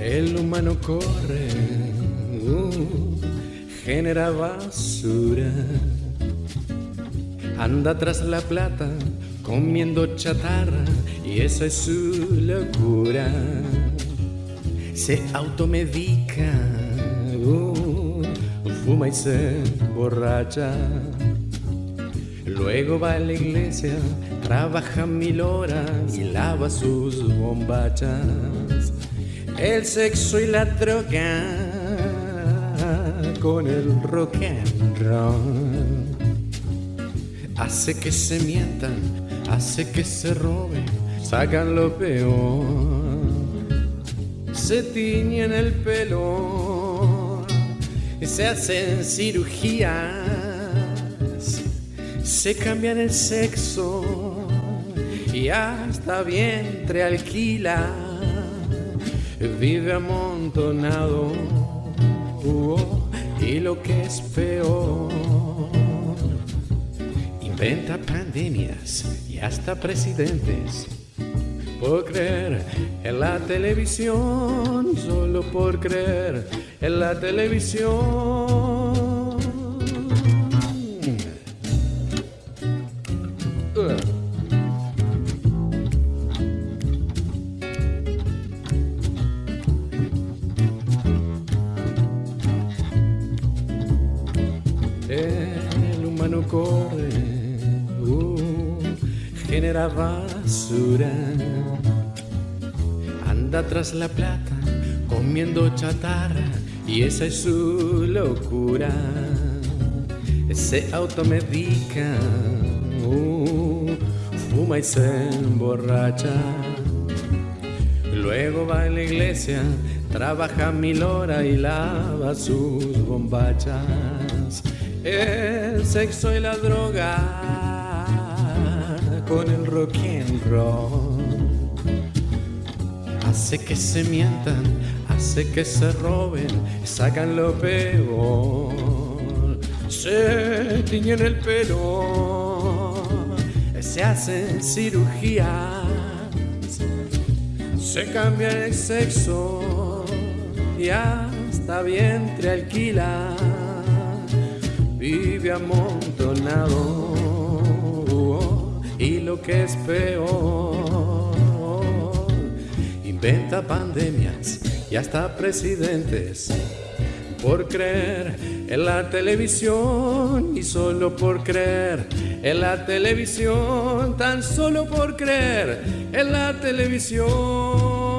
El humano corre, uh, genera basura. Anda tras la plata, comiendo chatarra, y esa es su locura. Se automedica, uh, fuma y se borracha Luego va a la iglesia, trabaja mil horas y lava sus bombachas. El sexo y la droga con el rock and roll. Hace que se mientan, hace que se roben, sacan lo peor, se tiñen el pelo, se hacen cirugías, se cambian el sexo y hasta vientre alquila, vive amontonado y lo que es peor Inventa pandemias y hasta presidentes. Por creer en la televisión, solo por creer en la televisión. Corre, genera basura. Anda tras la plata, comiendo chatarra, y esa es su locura. Se automedica, uh, fuma y se emborracha. Luego va a la iglesia, trabaja mil horas y lava sus bombachas. El sexo y la droga con el rock and roll hace que se mientan, hace que se roben, sacan lo peor, se tiñen el pelo, se hacen cirugías se cambia el sexo y hasta vientre alquila. Vive amontonado y lo que es peor, inventa pandemias y hasta presidentes por creer en la televisión y solo por creer en la televisión, tan solo por creer en la televisión.